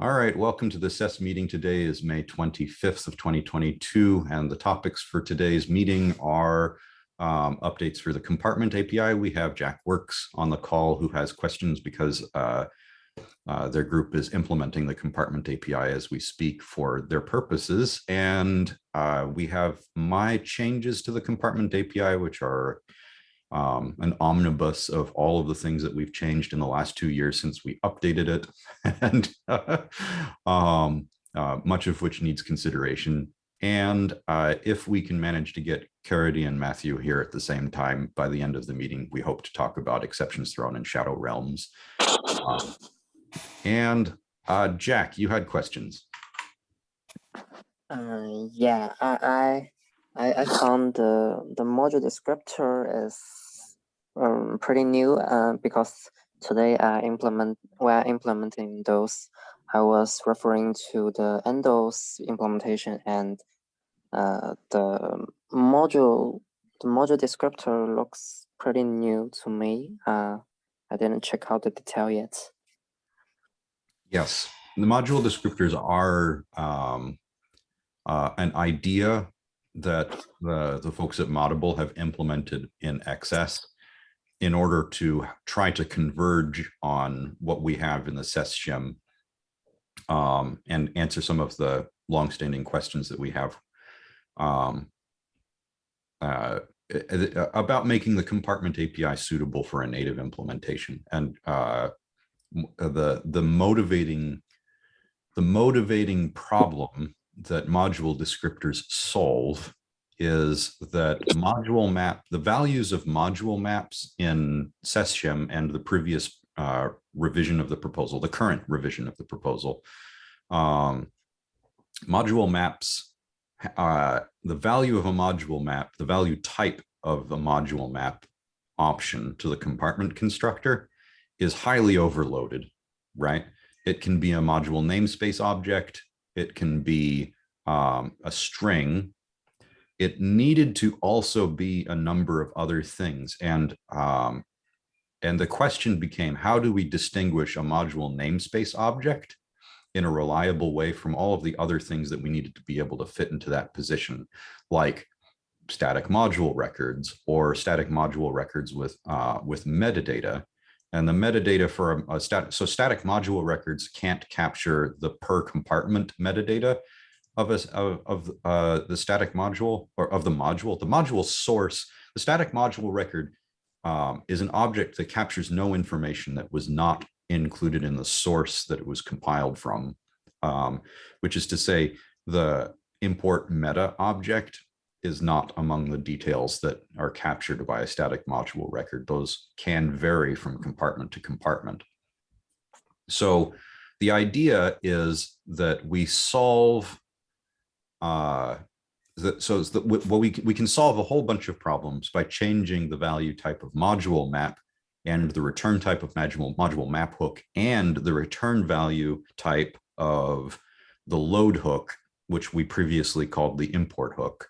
All right, welcome to the SES meeting. Today is May 25th of 2022, and the topics for today's meeting are um, updates for the compartment API. We have Jack Works on the call who has questions because uh, uh, their group is implementing the compartment API as we speak for their purposes. And uh, we have my changes to the compartment API, which are um, an omnibus of all of the things that we've changed in the last two years since we updated it, and um, uh, much of which needs consideration. And uh, if we can manage to get Caridy and Matthew here at the same time by the end of the meeting, we hope to talk about exceptions thrown in Shadow Realms. Um, and uh, Jack, you had questions. Uh, yeah, I, I I found the the module descriptor is um, pretty new uh, because today I implement while implementing those, I was referring to the Endo's implementation and uh, the module the module descriptor looks pretty new to me. Uh, I didn't check out the detail yet. Yes, the module descriptors are um, uh, an idea that the, the folks at Moddable have implemented in XS in order to try to converge on what we have in the SES um, and answer some of the longstanding questions that we have um, uh, about making the compartment API suitable for a native implementation. And uh, the the motivating the motivating problem that module descriptors solve is that module map, the values of module maps in SES shim and the previous uh, revision of the proposal, the current revision of the proposal, um, module maps, uh, the value of a module map, the value type of a module map option to the compartment constructor is highly overloaded, right? It can be a module namespace object. It can be um, a string it needed to also be a number of other things. And, um, and the question became, how do we distinguish a module namespace object in a reliable way from all of the other things that we needed to be able to fit into that position, like static module records or static module records with, uh, with metadata. And the metadata for a, a static, so static module records can't capture the per compartment metadata, of of uh, the static module or of the module. The module source, the static module record um, is an object that captures no information that was not included in the source that it was compiled from, um, which is to say the import meta object is not among the details that are captured by a static module record. Those can vary from compartment to compartment. So the idea is that we solve uh, so it's that well, we, we can solve a whole bunch of problems by changing the value type of module map and the return type of module, module map hook and the return value type of the load hook, which we previously called the import hook.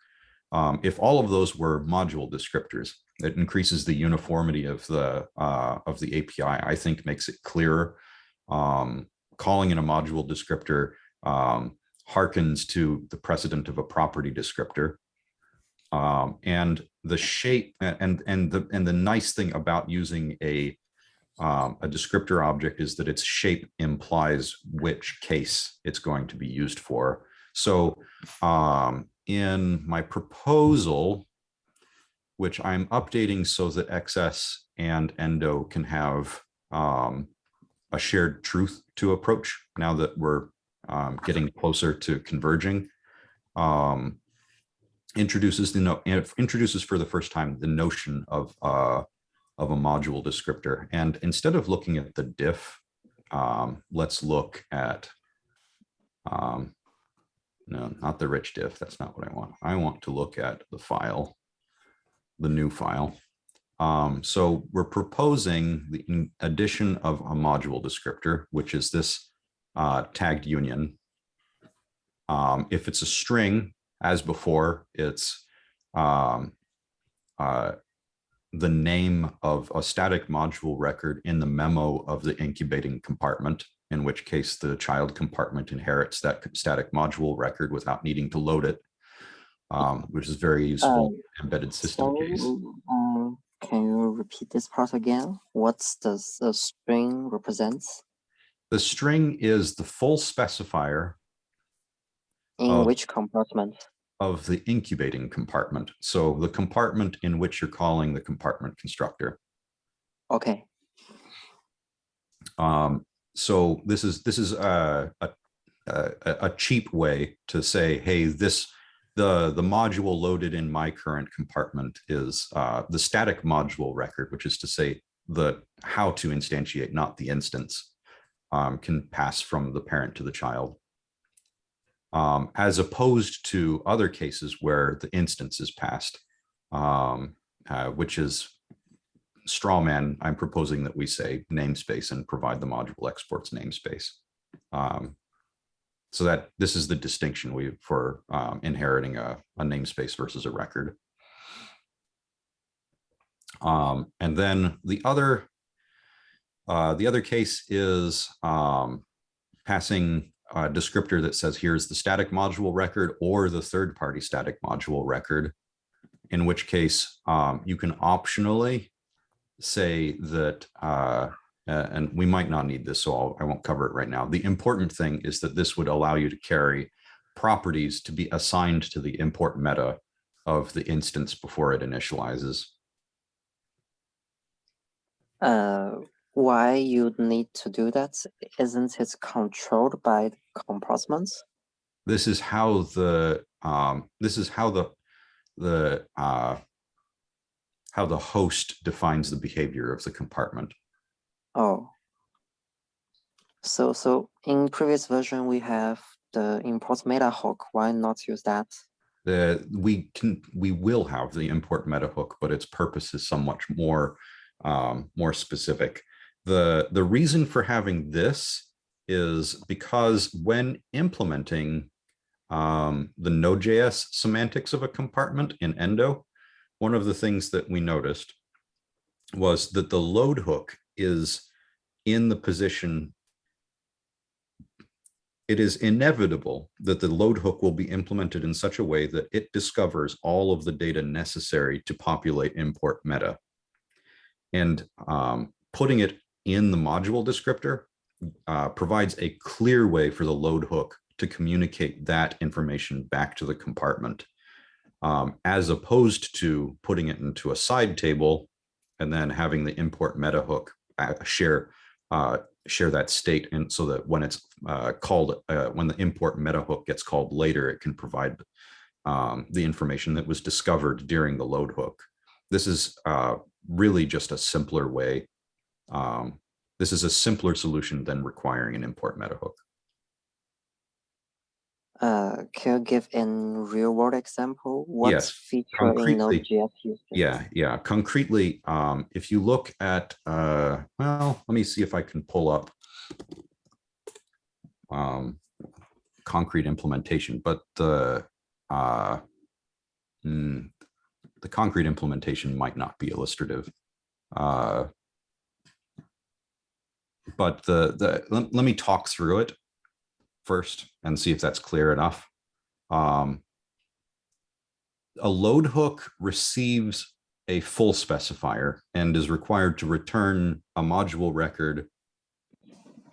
Um, if all of those were module descriptors, it increases the uniformity of the uh, of the API. I think makes it clearer. Um, calling in a module descriptor um, harkens to the precedent of a property descriptor. Um, and the shape and and the and the nice thing about using a um, a descriptor object is that its shape implies which case it's going to be used for. So um, in my proposal, which I'm updating so that XS and Endo can have um, a shared truth to approach now that we're um, getting closer to converging, um, introduces the no introduces for the first time the notion of uh, of a module descriptor. And instead of looking at the diff, um, let's look at um, no, not the rich diff. That's not what I want. I want to look at the file, the new file. Um, so we're proposing the addition of a module descriptor, which is this uh, tagged union. Um, if it's a string, as before, it's um, uh, the name of a static module record in the memo of the incubating compartment, in which case the child compartment inherits that static module record without needing to load it, um, which is very useful Um, embedded system So, case. um, can you repeat this part again? What's the, s- the string represents? The string is the full specifier In Of- which compartment? of the incubating compartment. So the compartment in which you're calling the compartment constructor. Okay, Um, so this is this is a, a a a cheap way to say, hey, this the the module loaded in my current compartment is uh, the static module record, which is to say the how to instantiate, not the instance, um, can pass from the parent to the child. Um, as opposed to other cases where the instance is passed, um, uh, which is straw man, I'm proposing that we say namespace and provide the module exports namespace. Um, so that this is the distinction we for um, inheriting a, a namespace versus a record. Um, and then the other uh, the other case is um, passing a descriptor that says here's the static module record or the third party static module record, in which case um, you can optionally say that, uh, and we might not need this, so I'll, I won't cover it right now. The important thing is that this would allow you to carry properties to be assigned to the import meta of the instance before it initializes. uh, why you'd need to do that? Isn't it controlled by the compartments? This is how the, um, this is how the, the, uh, how the host defines the behavior of the compartment. Oh. So, so in previous version, we have the import meta hook. Why not use that? the we can we will have the import meta hook, but its purpose is somewhat more um, more specific. The the reason for having this is because when implementing um, the Node.js semantics of a compartment in Endo, one of the things that we noticed was that the load hook is in the position it is inevitable that the load hook will be implemented in such a way that it discovers all of the data necessary to populate import meta. And um, putting it in the module descriptor uh, provides a clear way for the load hook to communicate that information back to the compartment, um, as opposed to putting it into a side table and then having the import meta hook uh, share uh, share that state and so that when it's uh, called uh, when the import meta hook gets called later it can provide um, the information that was discovered during the load hook. This is uh, really just a simpler way um, this is a simpler solution than requiring an import meta hook Uh, can you give in real world example? What Yes, feature in Node.js? Yeah, yeah. Concretely, um, if you look at, uh, well, let me see if I can pull up um, concrete implementation, but the uh, mm, the concrete implementation might not be illustrative. Uh, but the the let, let me talk through it first and see if that's clear enough. Um, a load hook receives a full specifier and is required to return a module record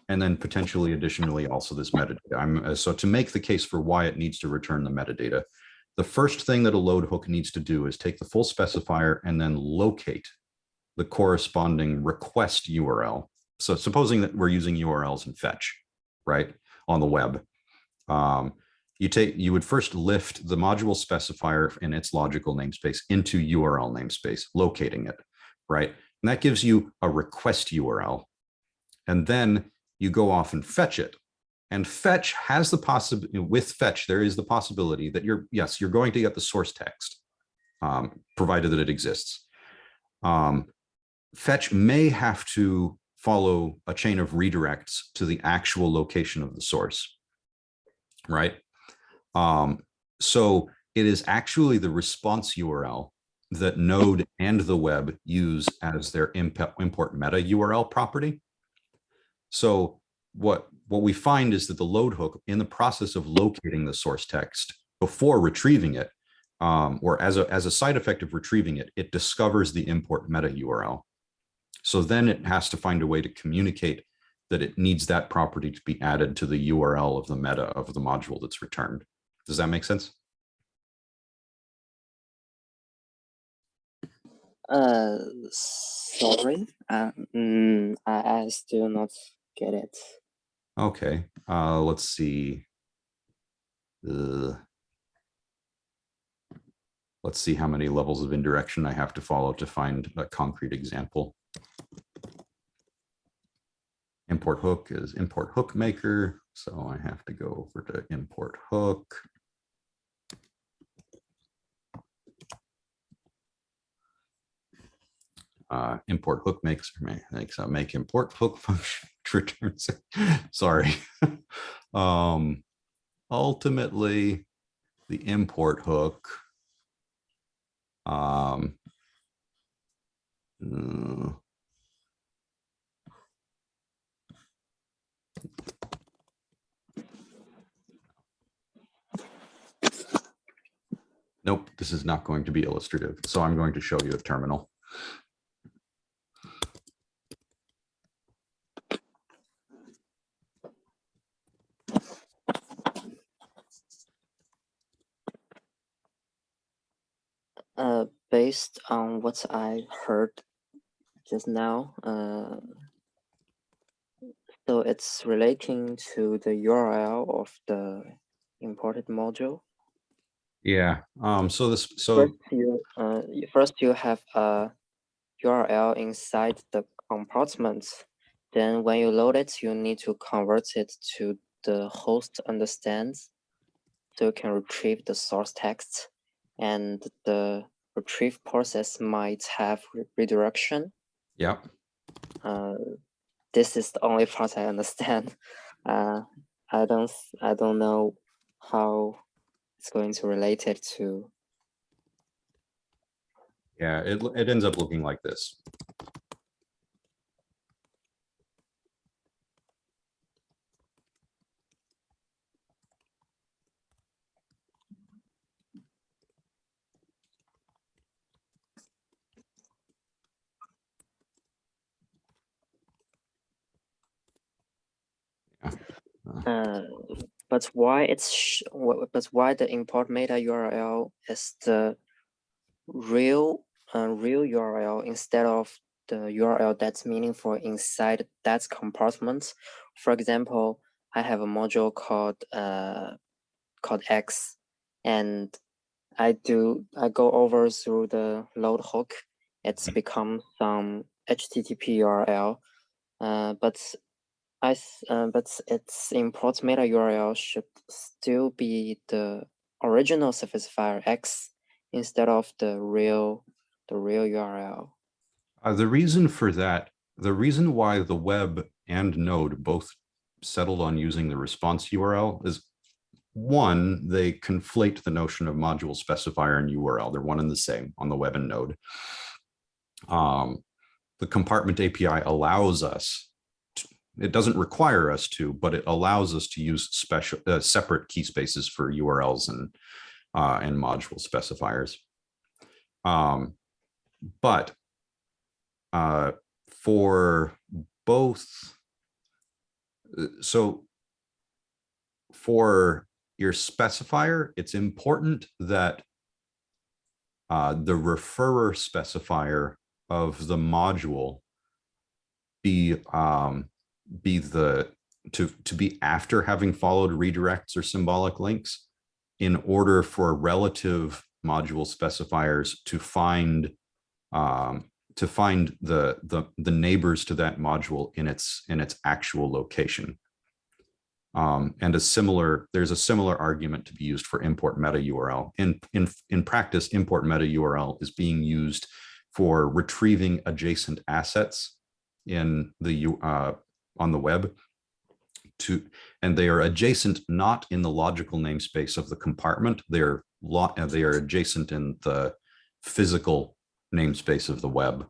and then potentially additionally also this metadata. I'm, uh, so to make the case for why it needs to return the metadata, the first thing that a load hook needs to do is take the full specifier and then locate the corresponding request URL. So supposing that we're using URLs and fetch, right, on the web. Um, you take you would first lift the module specifier in its logical namespace into URL namespace, locating it, right? And that gives you a request URL. And then you go off and fetch it. And fetch has the possibility, with fetch, there is the possibility that you're, yes, you're going to get the source text, um, provided that it exists. Um, fetch may have to follow a chain of redirects to the actual location of the source, right? Um, so it is actually the response URL that Node and the web use as their import meta URL property. So what, what we find is that the load hook in the process of locating the source text before retrieving it, um, or as a, as a side effect of retrieving it, it discovers the import meta URL. So then it has to find a way to communicate that it needs that property to be added to the URL of the meta of the module that's returned. Does that make sense? Uh, sorry. Uh, mm, I, I still not get it. Okay, uh, let's see. Uh, let's see how many levels of indirection I have to follow to find a concrete example. Import hook is import hook maker. So I have to go over to import hook. Uh, import hook makes makes a make import hook function returns. Sorry. um, ultimately, the import hook. Um, uh, Nope, this is not going to be illustrative. So I'm going to show you a terminal. Uh, based on what I heard just now, uh, so it's relating to the URL of the imported module. Yeah. Um. So this. So First, you uh, first you have a URL inside the compartment. Then when you load it, you need to convert it to the host understands. So you can retrieve the source text and the retrieve process might have re- redirection. yeah. Uh, this is the only part I understand. Uh, I don't I don't know how it's going to relate it to Yeah. It it ends up looking like this. Uh, but why it's but why the import meta URL is the real uh, real URL instead of the URL that's meaningful inside that compartment. For example, I have a module called uh, called X, and I do I go over through the load hook. It's become some HTTP URL, uh, but I uh, but its import meta URL should still be the original specifier X instead of the real the real URL. Uh, the reason for that, the reason why the web and Node both settled on using the response URL is one, they conflate the notion of module specifier and URL. They're one and the same on the web and Node. Um, the compartment API allows us, it doesn't require us to, but it allows us to use special uh, separate key spaces for URLs and uh, and module specifiers. Um, but uh, for both, uh, so for your specifier, it's important that uh, the referrer specifier of the module be um, be the to to be after having followed redirects or symbolic links in order for relative module specifiers to find um, to find the, the the neighbors to that module in its in its actual location. Um, and a similar, there's a similar argument to be used for import meta URL. In, in, in practice, import meta URL is being used for retrieving adjacent assets in the uh, on the web to, and they are adjacent not in the logical namespace of the compartment. They're lo- uh, they are adjacent in the physical namespace of the web.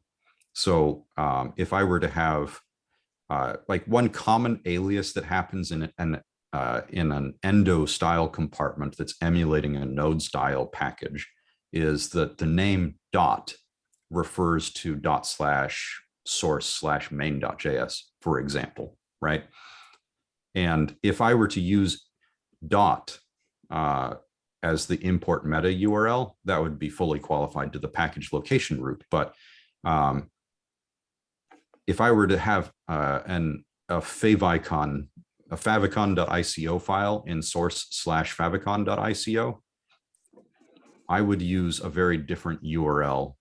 So um, if I were to have uh, like one common alias that happens in an uh, in an endo style compartment that's emulating a node style package is that the name dot refers to dot slash source slash main.js, for example, right? And if I were to use dot uh, as the import meta URL, that would be fully qualified to the package location root. But um, if I were to have uh, an a favicon, a favicon.ico file in source slash favicon.ico, I would use a very different URL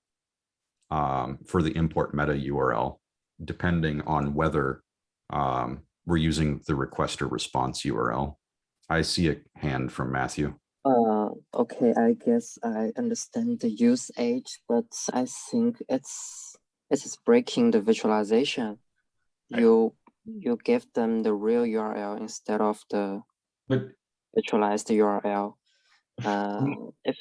um, for the import meta URL, depending on whether um, we're using the request or response URL. I see a hand from Matthew. Uh, okay, I guess I understand the use age, but I think it's it is breaking the visualization. I- You you give them the real URL instead of the But virtualized URL. Uh, if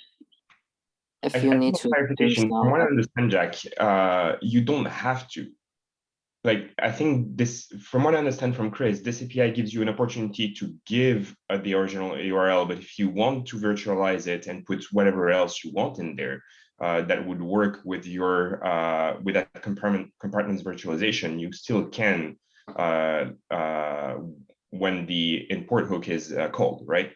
if I- you need to clarification, some, from what I understand, Jack, uh, you don't have to. Like, I think this, from what I understand from Chris, this API gives you an opportunity to give uh, the original URL, but if you want to virtualize it and put whatever else you want in there, uh, that would work with your uh, with that compartment compartments virtualization, you still can uh, uh, when the import hook is uh, called, right?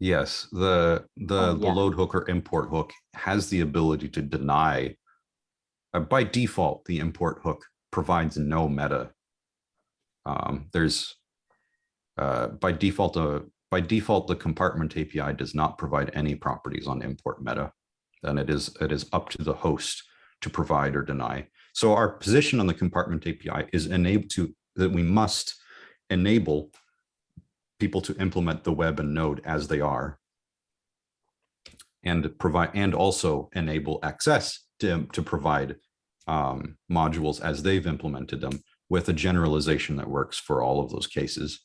Yes, the the Oh, the load hook or import hook has the ability to deny. uh, by default, the import hook provides no meta. Um, there's uh, by default, uh, by default, the compartment API does not provide any properties on import meta. And it is it is up to the host to provide or deny. So our position on the compartment API is enabled to that we must enable people to implement the web and node as they are and provide and also enable access to, to provide um, modules as they've implemented them with a generalization that works for all of those cases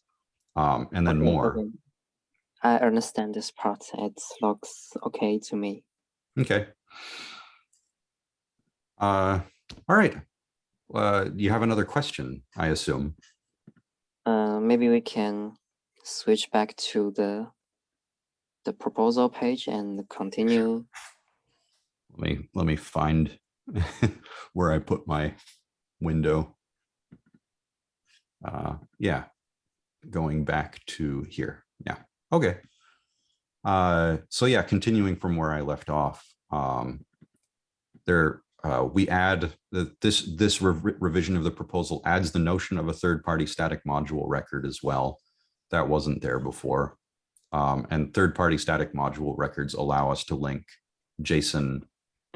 um, and then okay, more. okay. I understand this part. It looks okay to me. Okay. Uh, all right. Uh, you have another question, I assume. Uh, maybe we can switch back to the the proposal page and continue. Let me let me find where I put my window. Uh, yeah, going back to here. Yeah. Okay. Uh, so yeah, continuing from where I left off, um, there uh, we add the, this this rev- revision of the proposal adds the notion of a third-party static module record as well. That wasn't there before. Um, and third-party static module records allow us to link JSON,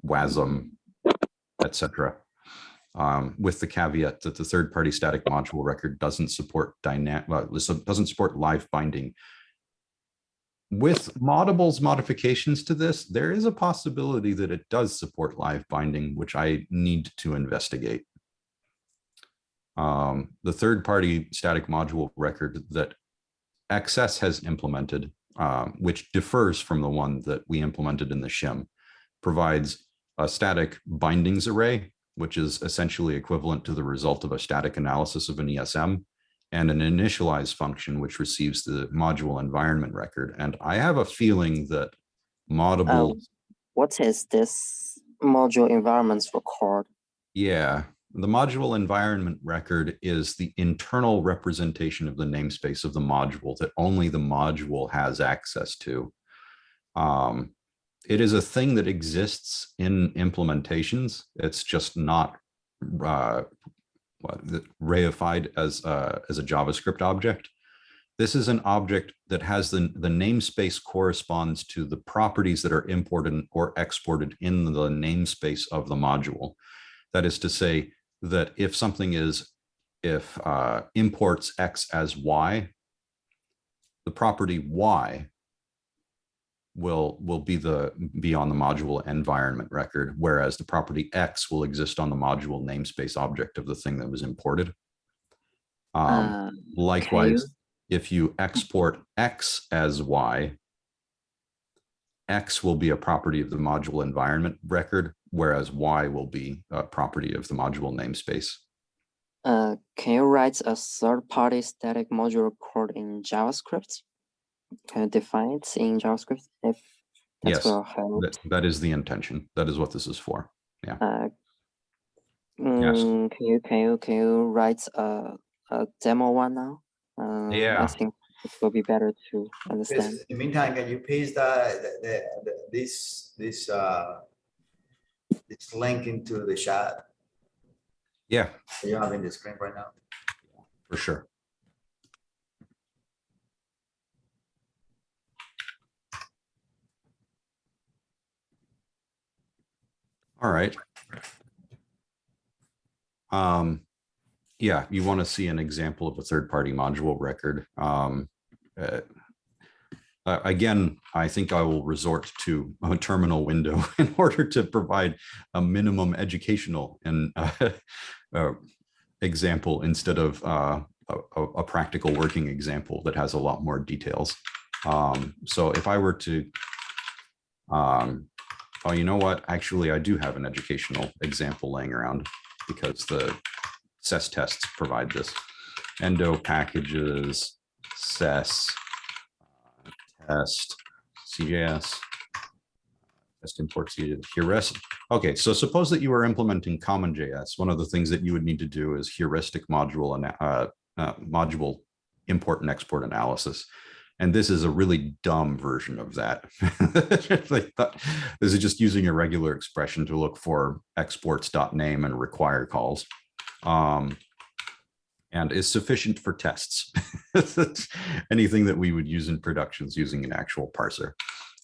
WASM, etc. Um, with the caveat that the third-party static module record doesn't support dynamic, well, doesn't support live binding. With Moddable's modifications to this, there is a possibility that it does support live binding, which I need to investigate. Um, the third-party static module record that XS has implemented, um, which differs from the one that we implemented in the shim, provides a static bindings array, which is essentially equivalent to the result of a static analysis of an ESM, and an initialize function, which receives the module environment record. And I have a feeling that Moddable, Um, what is this module environments record? yeah, the module environment record is the internal representation of the namespace of the module that only the module has access to. Um, it is a thing that exists in implementations. It's just not uh, reified as uh, as a JavaScript object. This is an object that has the, the namespace corresponds to the properties that are imported or exported in the namespace of the module. That is to say that if something is, if uh, imports X as Y, the property Y will will be the be on the module environment record, whereas the property X will exist on the module namespace object of the thing that was imported. Um, Uh, likewise, if you export X as Y, X will be a property of the module environment record, whereas Y will be a property of the module namespace. Uh, can you write a third-party static module code in JavaScript? Can you define it in JavaScript? If that Yes, will help. That, that is the intention. That is what this is for. Uh, mm, Can you, can you, can you write a, a demo one now? Uh, Yeah. I think it will be better to understand. Chris, in the meantime, can you paste the, the, the, the- this, this, uh, this link into the chat? Yeah, You have in the screen right now. for sure. All right. Um, yeah, you want to see an example of a third-party module record. Um, uh, uh, again, I think I will resort to a terminal window in order to provide a minimum educational and uh, uh, example instead of uh, a, a- practical working example that has a lot more details. Um, so if I were to, um, oh, you know what? Actually, I do have an educational example laying around because the SES tests provide this. Endo packages, SES, uh, test, CJS, test import heuristic. Okay, so suppose that you are implementing CommonJS. One of the things that you would need to do is heuristic module and uh, uh, module import and export analysis. And this is a really dumb version of that- This is just using a regular expression to look for exports.name and require calls. Um, and is sufficient for tests. Anything that we would use in productions using an actual parser.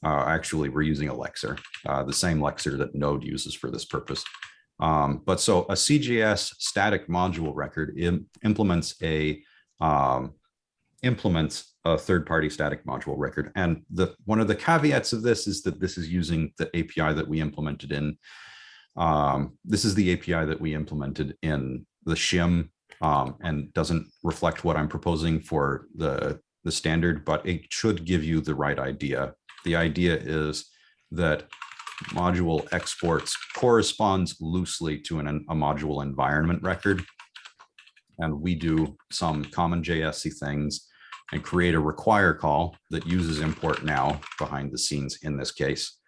Uh, actually, we're using a Lexer, uh, the same Lexer that Node uses for this purpose. Um, but so a CJS static module record im- implements a um, implements a third-party static module record. And the one of the caveats of this is that this is using the API that we implemented in. Um, this is the API that we implemented in the shim um, and doesn't reflect what I'm proposing for the the standard, but it should give you the right idea. The idea is that module exports corresponds loosely to an, a module environment record. And we do some common JSC things and create a require call that uses import now behind the scenes in this case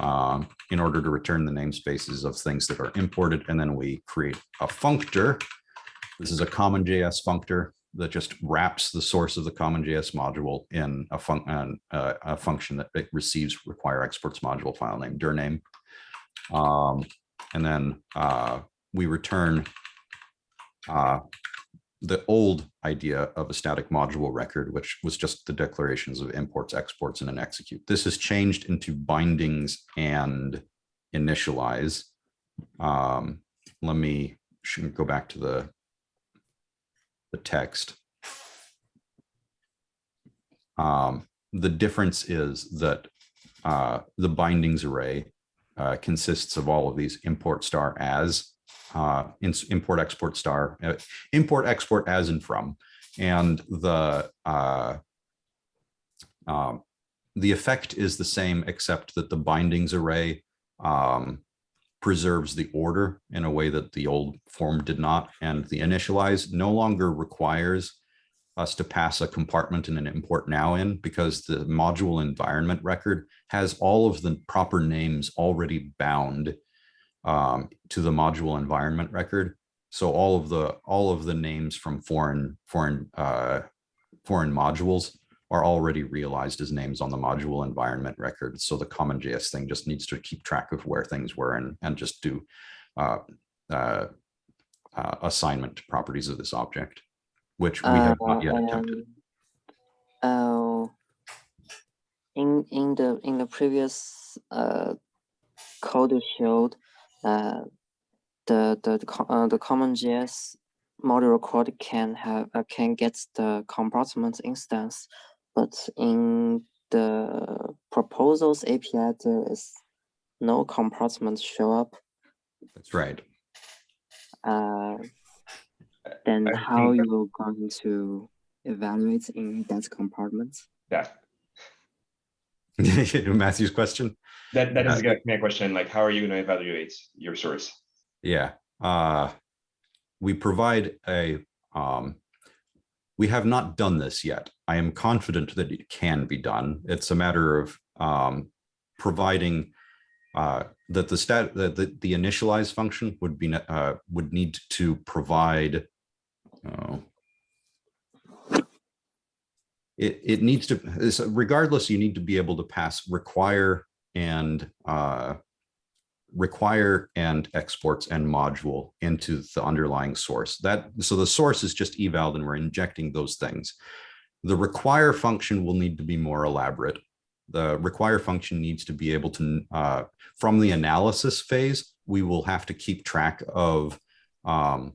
um, in order to return the namespaces of things that are imported. And then we create a functor. This is a common JS functor that just wraps the source of the common JS module in a, fun, uh, a function that it receives require exports module file name dir name. Um, and then uh, we return uh, the old idea of a static module record, which was just the declarations of imports, exports, and an execute. This has changed into bindings and initialize. Um, let me go back to the the text. Um, the difference is that uh, the bindings array uh, consists of all of these import star as, uh, import export star, uh, import export as and from, and the uh, um, the effect is the same except that the bindings array um, preserves the order in a way that the old form did not, and the initialize no longer requires us to pass a compartment and an import now in because the module environment record has all of the proper names already bound um, to the module environment record. So all of the all of the names from foreign foreign uh, foreign modules are already realized as names on the module environment record. So the common JS thing just needs to keep track of where things were and and just do uh, uh, uh, assignment to properties of this object, which we have not yet attempted. Oh, uh, in in the in the previous uh, code showed, uh, the the the, uh, the common JS module code can have uh, can get the compartment instance, but in the proposals API there is no compartment show up. That's right. Uh, then I how think- you going to evaluate in that compartment? Yeah. Matthew's question? That that Yeah. is my question. Like, how are you going to evaluate your source? Yeah, uh, we provide a, um, we have not done this yet. I am confident that it can be done. It's a matter of, um, providing, uh, that the stat, that the, the initialize function would be, uh, would need to provide, oh, it, it needs to, regardless, you need to be able to pass require and, uh, require and exports and module into the underlying source. That, so the source is just eval and we're injecting those things. The require function will need to be more elaborate. The require function needs to be able to, uh, from the analysis phase, we will have to keep track of um,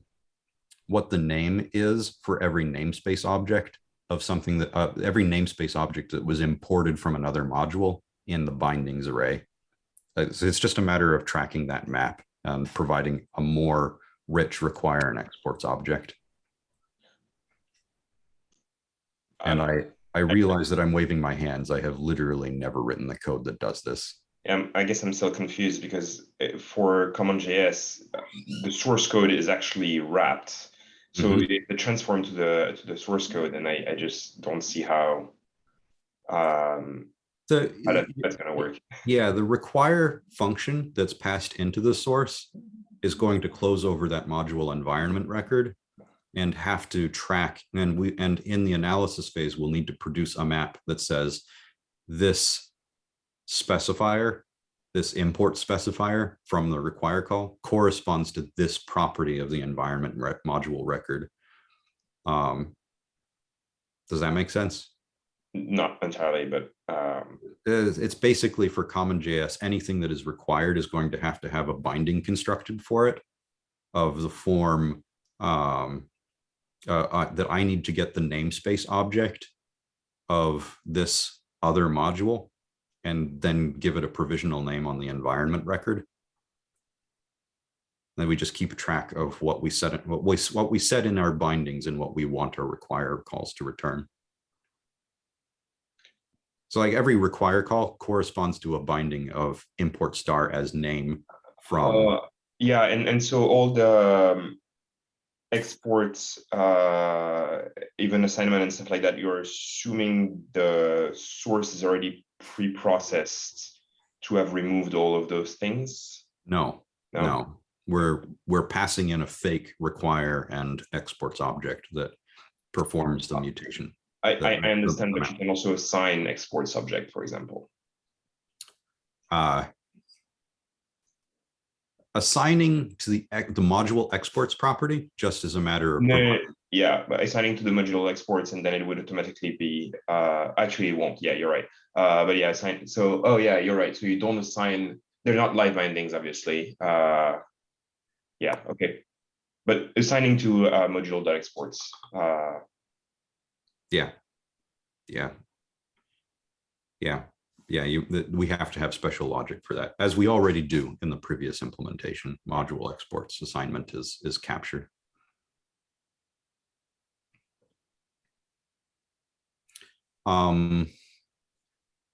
what the name is for every namespace object of something that, uh, every namespace object that was imported from another module in the bindings array. It's, it's just a matter of tracking that map and providing a more rich require and exports object. And I, I realize that I'm waving my hands. I have literally never written the code that does this. Um, I guess I'm still confused because uh, for CommonJS, uh, the source code is actually wrapped. So Mhm. it, it transformed to the to the source code, and I, I just don't see how um That, that's gonna work. yeah, the require function that's passed into the source is going to close over that module environment record and have to track, and we, and in the analysis phase, we'll need to produce a map that says this specifier, this import specifier from the require call corresponds to this property of the environment rec- module record. Um, Does that make sense? Not entirely, but um It's basically for common JS, anything that is required is going to have to have a binding constructed for it of the form um, uh, uh, that I need to get the namespace object of this other module and then give it a provisional name on the environment record. Then we just keep track of what we set, what we, what we set in our bindings and what we want our require calls to return. So like every require call corresponds to a binding of import star as name from, uh, yeah, and and so all the um, exports, uh even assignment and stuff like that, you're assuming the source is already pre-processed to have removed all of those things. no, no. We're, we're passing in a fake require and exports object that performs the mutation. I, the- I, I understand, but you can also assign export subject, for example. Uh, Assigning to the, the module exports property, just as a matter of. No, yeah, but assigning to the module exports and then it would automatically be, uh, actually it won't, yeah, you're right. Uh, but yeah, assign, so, oh yeah, you're right, so you don't assign, they're not live bindings, obviously, uh. Yeah, okay. But assigning to uh module exports, uh, Yeah. Yeah. Yeah, yeah, you, we have to have special logic for that, as we already do in the previous implementation. Module exports assignment is, is captured. Um,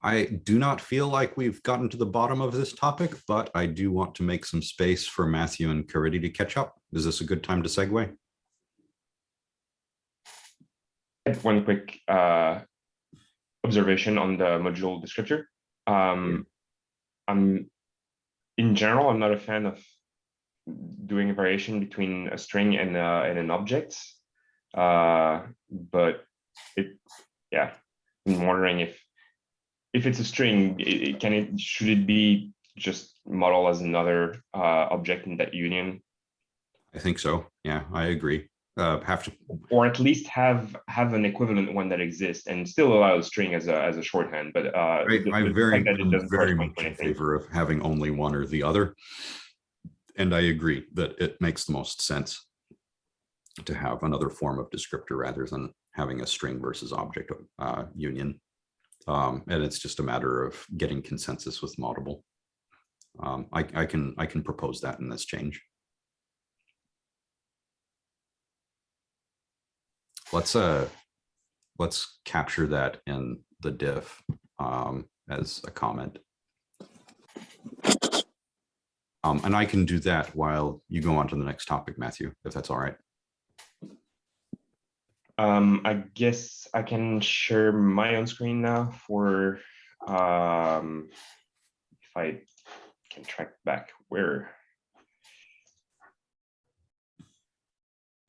I do not feel like we've gotten to the bottom of this topic, but I do want to make some space for Matthew and Caridy to catch up. Is this a good time to segue? One quick uh. Observation on the module descriptor. Um, I'm, in general, I'm not a fan of doing a variation between a string and uh and an object. Uh, but it, yeah, I'm wondering if if it's a string, it, it- can it, should it be just model as another uh object in that union? I think so. Yeah, I agree. Uh, have to, Or at least have have an equivalent one that exists and still allow the string as a as a shorthand, but uh. I, the- I'm very, fact that it I'm very much in favor of having only one or the other. And I agree that it makes the most sense to have another form of descriptor rather than having a string versus object uh, union. Um, and it's just a matter of getting consensus with Moddable. Um, I, I can, I can propose that in this change. Let's, uh, let's capture that in the diff. Um, as a comment. Um, and I can do that while you go on to the next topic, Matthew, if that's all right. Um, I guess I can share my own screen now for, um, if I can track back where.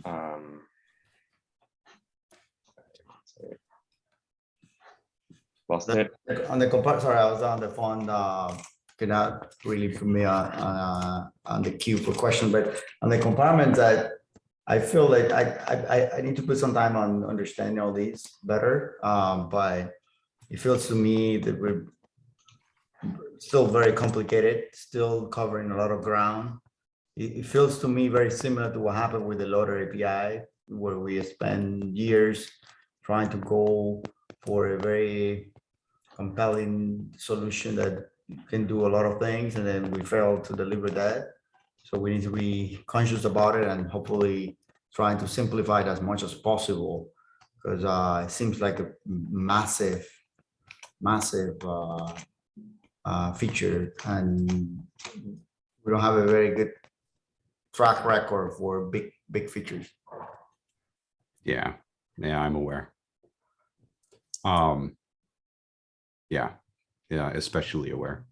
Um. Lost it. On the compart, sorry, I was on the phone, uh, cannot really put me on, uh, on the queue for question, but on the compartments, I, I feel like I, I, I, I need to put some time on understanding all these better, um, but it feels to me that we're still very complicated, still covering a lot of ground. It, it feels to me very similar to what happened with the loader API, where we spend years trying to go for a very compelling solution that can do a lot of things, and then we fail to deliver that. So we need to be conscious about it and hopefully trying to simplify it as much as possible. Because uh, it seems like a massive, massive uh, uh, feature and we don't have a very good track record for big, big features. Yeah, yeah, I'm aware. Um, yeah, yeah, especially aware.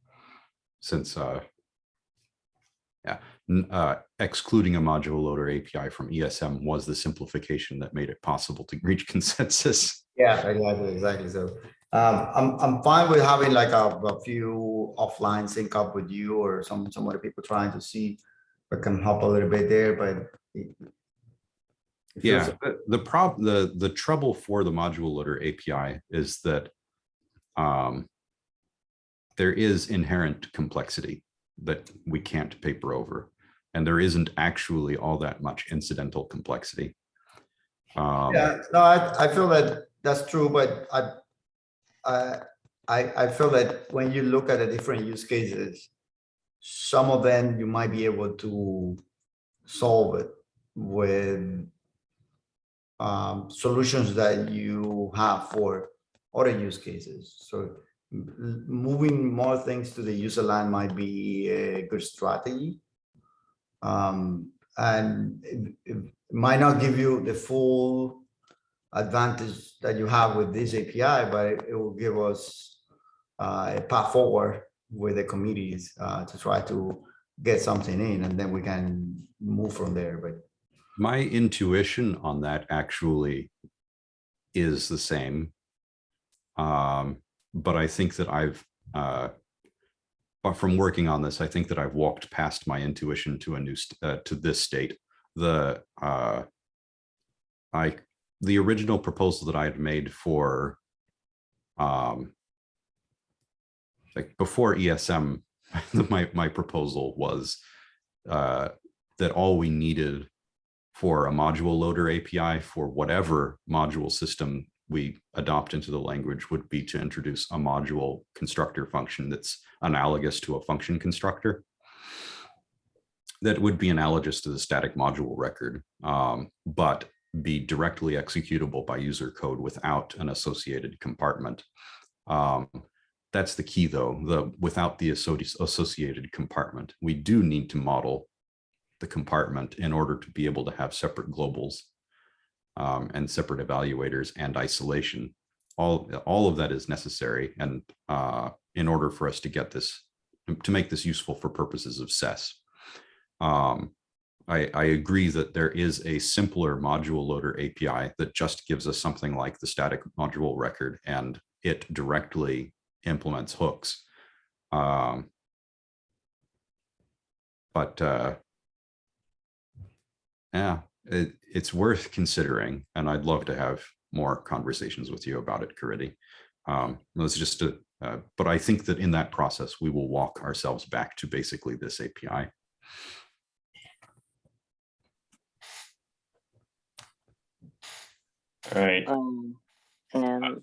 Since, uh, yeah, uh, excluding a module loader API from ESM was the simplification that made it possible to reach consensus. Yeah, exactly, exactly. So um, I'm, I'm fine with having like a, a few offline sync up with you or some, some other people trying to see if I can help a little bit there, but. It- it Yeah, the, the prob, the, the trouble for the module loader API is that um, there is inherent complexity that we can't paper over. And there isn't actually all that much incidental complexity. Um, Yeah, no, I, I feel that that's true, but I, I, I, I feel that when you look at the different use cases, some of them you might be able to solve it with um, solutions that you have for other use cases. So moving more things to the userland might be a good strategy. Um, and it, it might not give you the full advantage that you have with this API, but it- it will give us uh, a path forward with the committees uh, to try to get something in, and then we can move from there. But My intuition on that actually is the same. Um, but I think that I've, uh, but from working on this, I think that I've walked past my intuition to a new, uh, to this state. The, uh, I, the original proposal that I had made for, um, like before ESM, my, my proposal was, uh, that all we needed for a module loader API for whatever module system we adopt into the language would be to introduce a module constructor function that's analogous to a function constructor. That would be analogous to the static module record, um, but be directly executable by user code without an associated compartment. Um, that's the key though, the without the associated compartment. We do need to model the compartment in order to be able to have separate globals um, and separate evaluators and isolation. All, all of that is necessary. And uh, in order for us to get this, to make this useful for purposes of SES. Um, I, I agree that there is a simpler module loader API that just gives us something like the static module record and it directly implements hooks. Um, but uh, yeah, it, it's worth considering, and I'd love to have more conversations with you about it, Caridy. Um, let's just, uh, uh, but I think that in that process, we will walk ourselves back to basically this API. All right, Um, and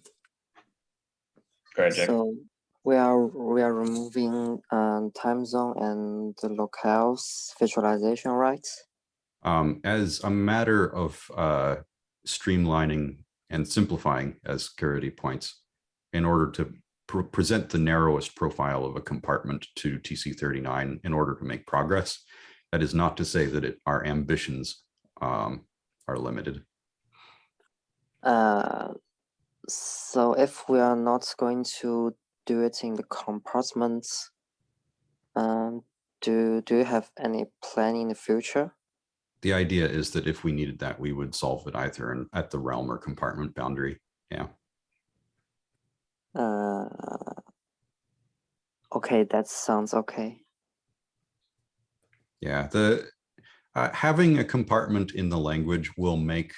go ahead, so we are we are removing um, time zone and the locales visualization, right? Um, as a matter of uh, streamlining and simplifying, as Caridy points, in order to pre- present the narrowest profile of a compartment to TC thirty-nine in order to make progress. That is not to say that it, our ambitions um, are limited. Uh, so if we are not going to do it in the compartments, um, do do you have any plan in the future? The idea is that if we needed that, we would solve it either in, at the realm or compartment boundary. Yeah. Uh, okay, that sounds okay. Yeah, the uh, having a compartment in the language will make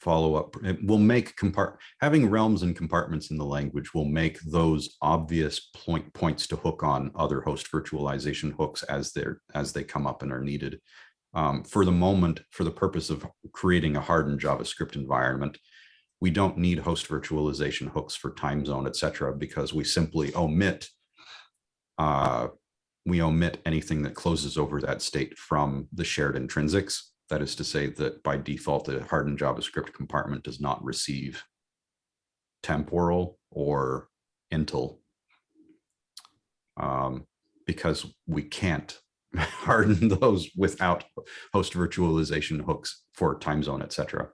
follow up. It will make compart having realms and compartments in the language will make those obvious point points to hook on other host virtualization hooks as they're as they come up and are needed. Um, for the moment, for the purpose of creating a hardened JavaScript environment, we don't need host virtualization hooks for time zone, et cetera, because we simply omit uh, we omit anything that closes over that state from the shared intrinsics. That is to say that by default, a hardened JavaScript compartment does not receive temporal or Intl um, because we can't harden those without host virtualization hooks for time zone, et cetera.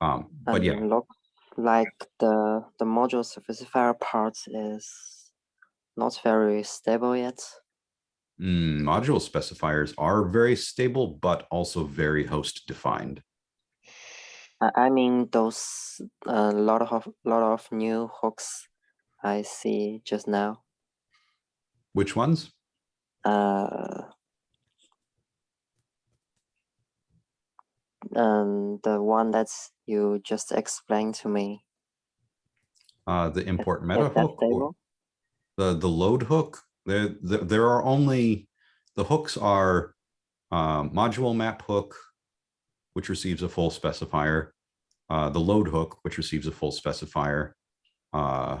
Um, but yeah, look like the the module specifier part is not very stable yet. Mm, module specifiers are very stable, but also very host defined. I, I mean those a lot of lot of new hooks I see just now. Which ones? Uh, and the one that you just explained to me. Uh, the import is meta hook, the, the load hook. There, there, there are only, the hooks are um, module map hook, which receives a full specifier, uh, the load hook, which receives a full specifier, uh,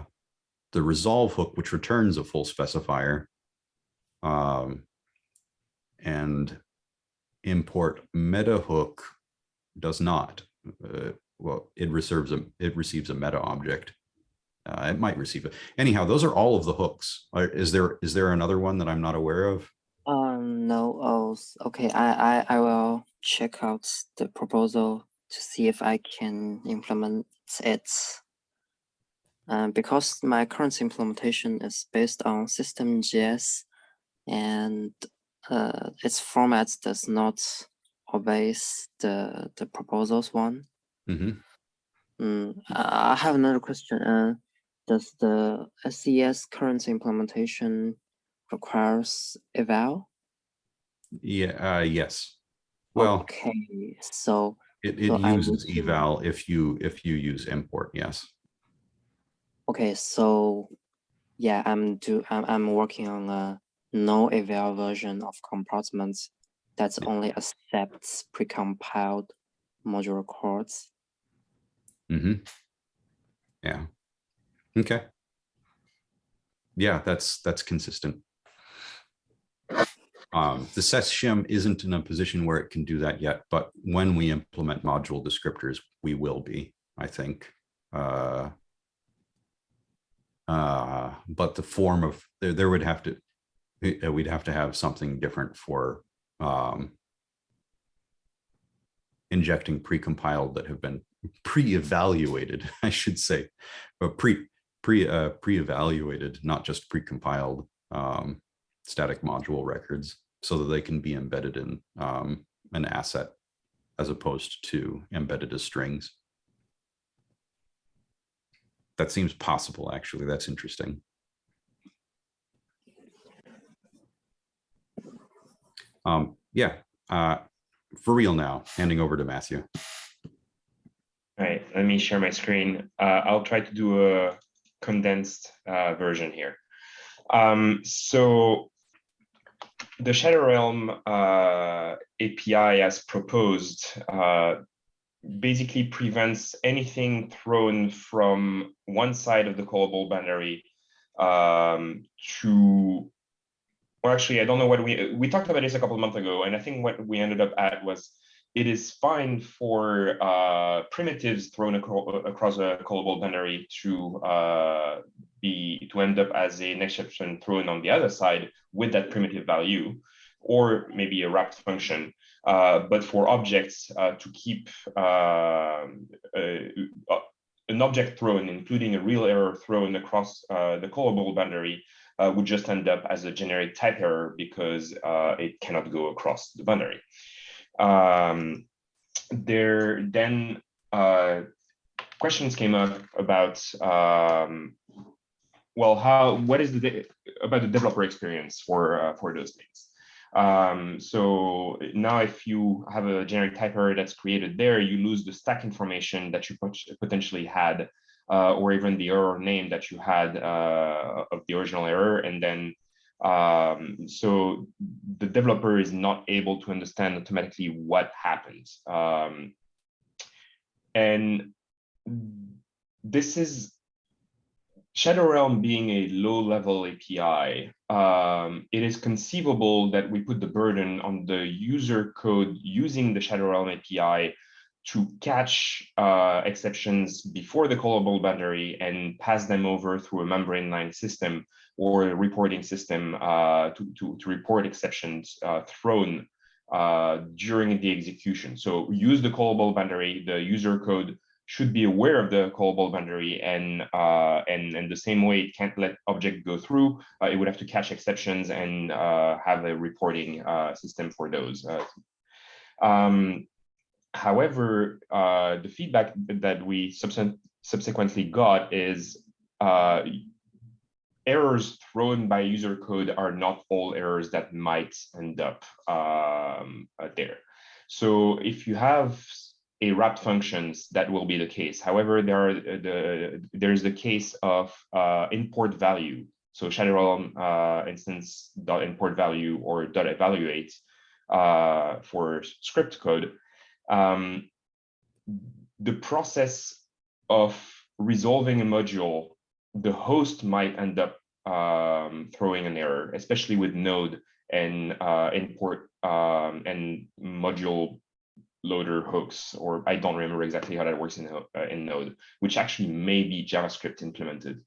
the resolve hook, which returns a full specifier, um, and import meta hook does not. Uh, well, it reserves a it receives a meta object. Uh, it might receive it. Anyhow, those are all of the hooks. Is there is there another one that I'm not aware of? Um, no, oh, okay, I, I, I will check out the proposal to see if I can implement it. Um, because my current implementation is based on System.js and uh, its format does not obeys the, the proposals one. Mm, I I have another question. Uh, does the SES current implementation requires eval? Yeah. Uh, yes. Well, okay, so it, it so uses eval if you if you use import. Yes. okay, so yeah, I'm do I'm I'm working on a no eval version of compartments that's only accepts precompiled module codes. hmm Yeah. Okay. Yeah, that's that's consistent. Um, the SES shim isn't in a position where it can do that yet, but when we implement module descriptors, we will be, I think. Uh, uh, but the form of there, there would have to, uh, we'd have to have something different for um, injecting precompiled that have been pre-evaluated, I should say, but pre pre uh, pre-evaluated, not just precompiled um, static module records, so that they can be embedded in um, an asset as opposed to embedded as strings. That seems possible, actually. That's interesting. Um, yeah, uh, for real now, handing over to Matthew. All right, let me share my screen. Uh, I'll try to do a condensed uh, version here. Um, so the Shadow Realm uh, API as proposed uh, basically prevents anything thrown from one side of the callable boundary um, to, well, actually, I don't know what we, we talked about this a couple of months ago, and I think what we ended up at was it is fine for uh, primitives thrown acro across a callable boundary to uh, be to end up as an exception thrown on the other side with that primitive value, or maybe a wrapped function. Uh, but for objects uh, to keep um, an object thrown, including a real error thrown across uh, the callable boundary, uh, would just end up as a generic type error because it cannot go across the boundary. Um, there then uh, questions came up about um, well, how what is the about the developer experience for uh, for those things. Um, so now if you have a generic type error that's created there, you lose the stack information that you pot potentially had, uh, or even the error name that you had uh, of the original error. And then, um, so the developer is not able to understand automatically what happened. Um, and this is Shadow Realm being a low level API, um, it is conceivable that we put the burden on the user code using the Shadow Realm API to catch uh, exceptions before the callable boundary and pass them over through a membrane line system or a reporting system uh, to, to, to, report exceptions uh, thrown uh, during the execution. So use the callable boundary, the user code should be aware of the callable boundary and uh, and and the same way it can't let object go through, uh, it would have to catch exceptions and have a reporting system for those. Um, however, uh, the feedback that we subsequently got is errors thrown by user code are not all errors that might end up um, there. So if you have a wrapped functions, that will be the case. However, there are uh, the there's the case of uh, import value. So Shadow uh, instance dot import value or dot evaluate uh, for script code. Um, the process of resolving a module, the host might end up um, throwing an error, especially with Node and uh, import um, and module loader hooks, or I don't remember exactly how that works in, uh, in Node, which actually may be JavaScript implemented.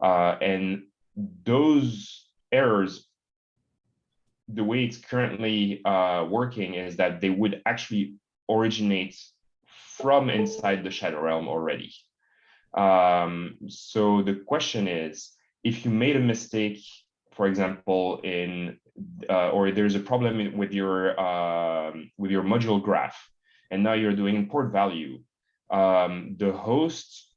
Uh, and those errors, the way it's currently uh, working is that they would actually originate from inside the shadow realm already. Um, so the question is, if you made a mistake, for example, in uh, or there's a problem with your um, with your module graph, and now you're doing import value, um, the host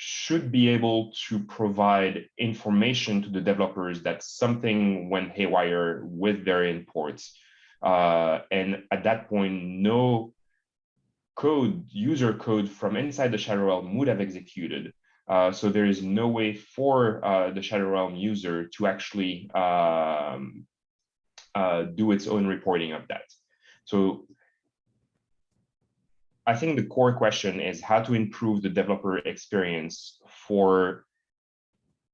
should be able to provide information to the developers that something went haywire with their imports. Uh, and at that point, no code, user code from inside the Shadow Realm would have executed. Uh, so there is no way for uh, the Shadow Realm user to actually um, uh, do its own reporting of that. So I think the core question is how to improve the developer experience for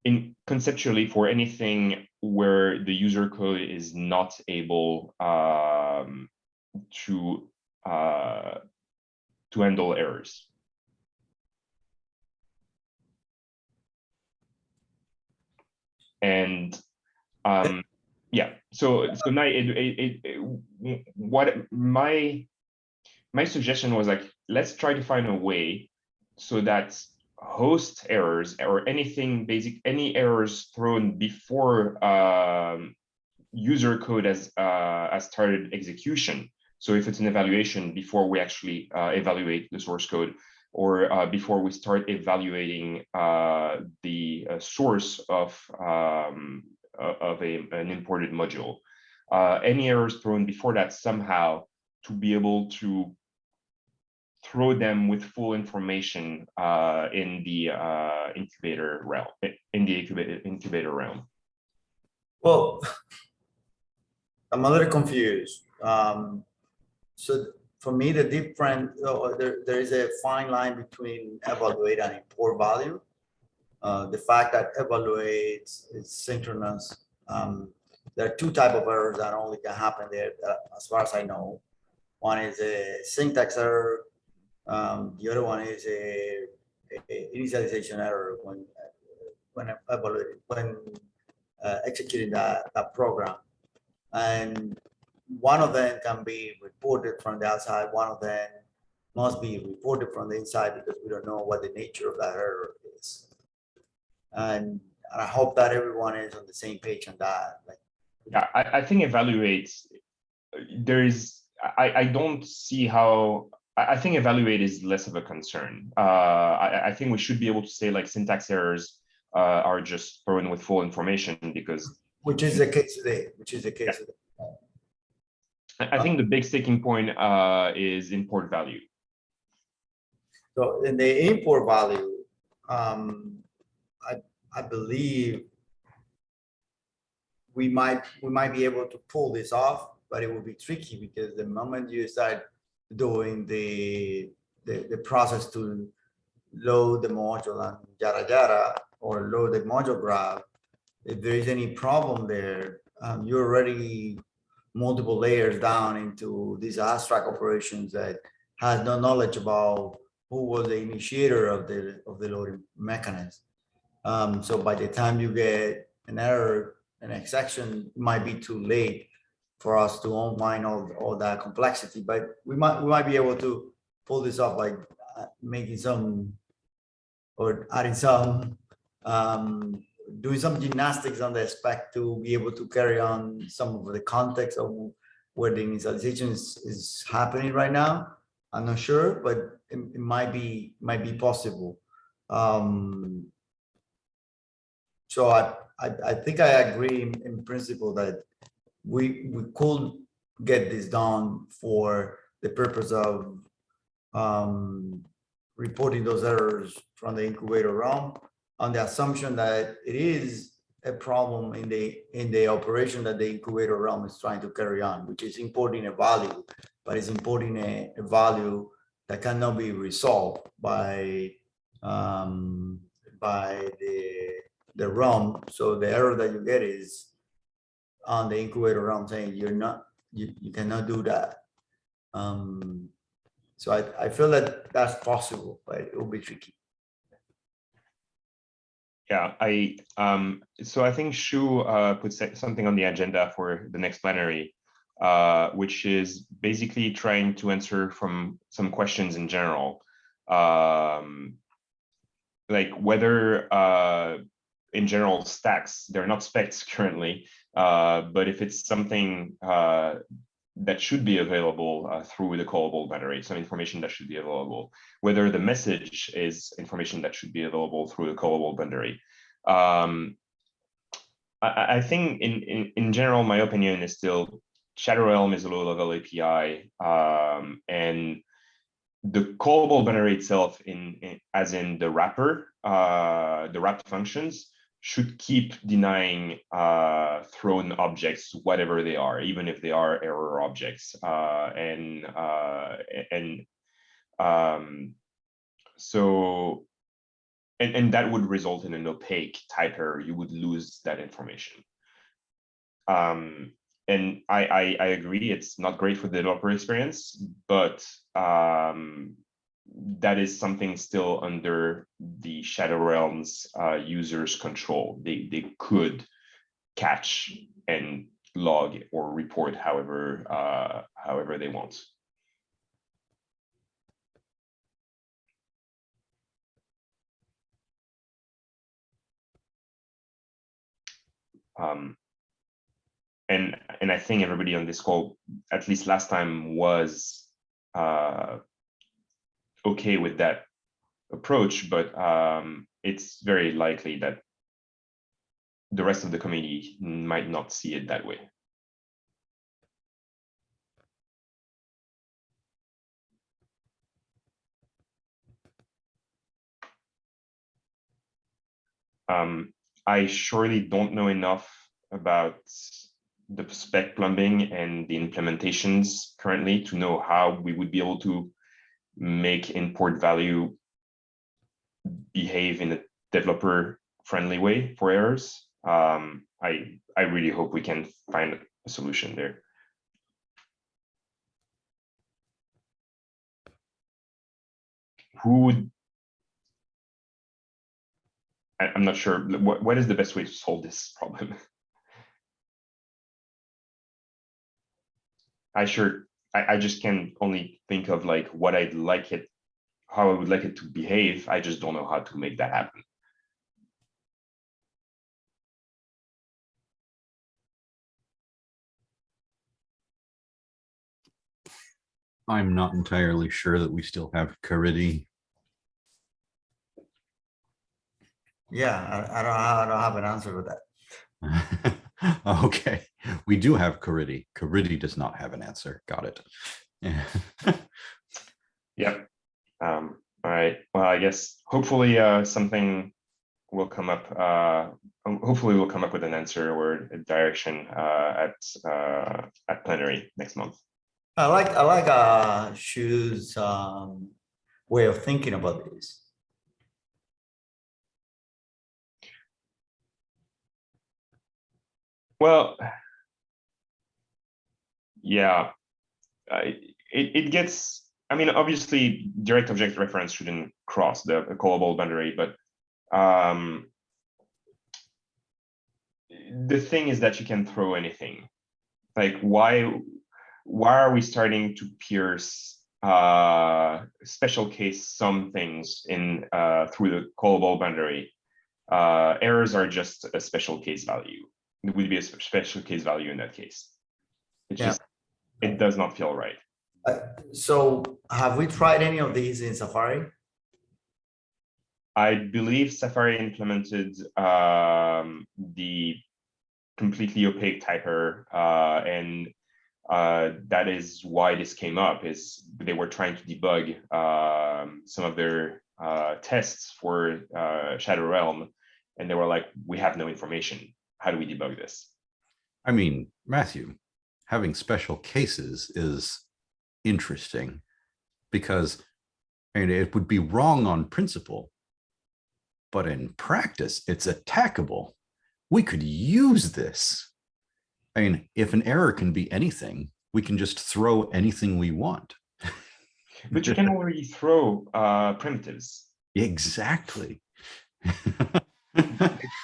in conceptually for anything where the user code is not able um, to uh, to handle errors. And um, yeah, so so now it, it, it, what my my suggestion was like, let's try to find a way so that host errors or anything basic, any errors thrown before um, user code has, uh, has started execution. So if it's an evaluation before we actually uh, evaluate the source code or uh, before we start evaluating uh, the uh, source of, um, of a, an imported module. Uh, any errors thrown before that somehow to be able to throw them with full information uh, in the uh, incubator realm, in the incubator, incubator realm? Well, I'm a little confused. Um, so for me, the different, uh, there, there is a fine line between evaluate and import value. Uh, the fact that evaluate is synchronous. Um, there are two type of errors that only can happen there, uh, as far as I know One is a syntax error. Um, the other one is a, a initialization error when when when uh, executing that, that program. And one of them can be reported from the outside. One of them must be reported from the inside because we don't know what the nature of that error is. And I hope that everyone is on the same page on that. Like, Yeah, I, I think evaluates, there is, I, I don't see how, I, I think evaluate is less of a concern. Uh, I, I think we should be able to say like syntax errors uh, are just thrown with full information because which is the case today, which is the case today. I, I think the big sticking point uh, is import value. So in the import value, um, I, I believe we might, we might be able to pull this off, but it will be tricky because the moment you start doing the, the, the process to load the module and yada yada, or load the module graph, if there is any problem there, um, you're already multiple layers down into these abstract operations that has no knowledge about who was the initiator of the of the loading mechanism. Um, so by the time you get an error, an exception, might be too late for us to unwind all, all that complexity. But we might we might be able to pull this off by uh, making some or adding some um, doing some gymnastics on the spec to be able to carry on some of the context of where the initialization is, is happening right now. I'm not sure, but it, it might be might be possible. Um, so I, I I think I agree in, in principle that we we could get this done for the purpose of um, reporting those errors from the incubator realm on the assumption that it is a problem in the in the operation that the incubator realm is trying to carry on, which is importing a value, but it's importing a, a value that cannot be resolved by um, by the the realm. So the error that you get is on the incubator realm saying you're not you, you cannot do that. Um, so I, I feel that that's possible, but it will be tricky. Yeah, I um so I think Shu uh put something on the agenda for the next plenary, uh, which is basically trying to answer from some questions in general. Um, like whether uh in general stacks, they're not specs currently, uh, but if it's something uh that should be available uh, through the callable boundary, some information that should be available, whether the message is information that should be available through the callable boundary. Um, I, I think in, in, in general, my opinion is still Shadow is a low level API um, and the callable boundary itself in, in as in the wrapper, uh, the wrapped functions should keep denying uh, thrown objects, whatever they are, even if they are error objects. Uh, and uh, and um, so, and, and that would result in an opaque type error. You would lose that information. Um, and I, I, I agree, it's not great for the developer experience, but um, that is something still under the Shadow Realms uh, users' control. They they could catch and log or report however uh, however they want. Um, and and I think everybody on this call, at least last time, was uh, okay with that approach, but um, it's very likely that the rest of the community might not see it that way. Um, I surely don't know enough about the spec plumbing and the implementations currently to know how we would be able to make import value behave in a developer friendly way for errors. Um, I, I really hope we can find a solution there. Who would, I, am not sure, what, what is the best way to solve this problem? I sure I, I just can only think of like what I'd like it, how I would like it to behave. I just don't know how to make that happen. I'm not entirely sure that we still have Caridy. Yeah, I, I don't, I don't have an answer for that. Okay, we do have Caridy. Caridy does not have an answer. Got it. Yeah. Yep. Um, all right. Well, I guess hopefully uh, something will come up. Uh, hopefully we'll come up with an answer or a direction uh, at uh, at plenary next month. I like, I like, uh, Shu's, um, way of thinking about this. Well, yeah, I, it, it gets, I mean, obviously, direct object reference shouldn't cross the callable boundary, but um, the thing is that you can throw anything. Like, why, why are we starting to pierce uh, special case some things in uh, through the callable boundary? Uh, errors are just a special case value would be a special case value in that case. It Yeah. just, it does not feel right. Uh, So have we tried any of these in Safari? I believe Safari implemented um, the completely opaque typer, uh, and uh, that is why this came up. Is they were trying to debug um, some of their uh, tests for uh, Shadow Realm, and they were like, "We have no information. How do we debug this?" I mean, Matthew, having special cases is interesting because I mean, it would be wrong on principle, but in practice, it's attackable. We could use this. I mean, if an error can be anything, we can just throw anything we want. But you can already throw uh, primitives. Exactly.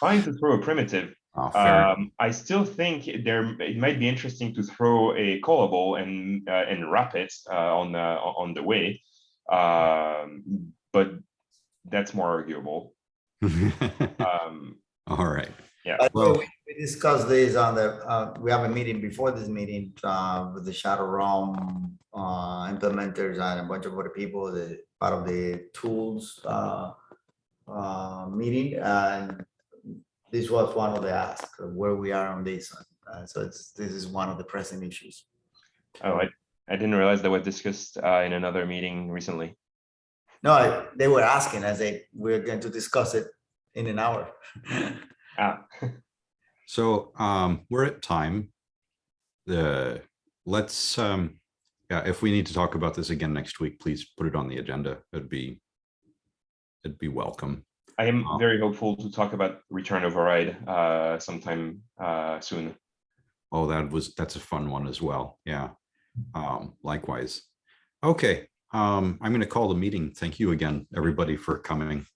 Fine to throw a primitive, Oh. Um, I still think there it might be interesting to throw a callable and uh, and wrap it uh, on the on the way, um, but that's more arguable. Um, All right. yeah, Well- we we discussed this on the, uh, we have a meeting before this meeting, uh, with the Shadow Realm, uh, implementers and a bunch of other people, the, part of the tools, uh, uh, meeting, and this was one of the asks, of where we are on this, uh, so it's, this is one of the pressing issues. oh, I I didn't realize that was discussed uh, in another meeting recently. No, I- they were asking, I say, we're going to discuss it in an hour. Ah, So um, we're at time. The, let's, um, yeah, if we need to talk about this again next week, please put it on the agenda. It'd be, it'd be welcome. I am very hopeful to talk about return override uh, sometime uh, soon. Oh, that was, that's a fun one as well. Yeah. Um, likewise. Okay, um, I'm going to call the meeting. Thank you again, everybody, for coming.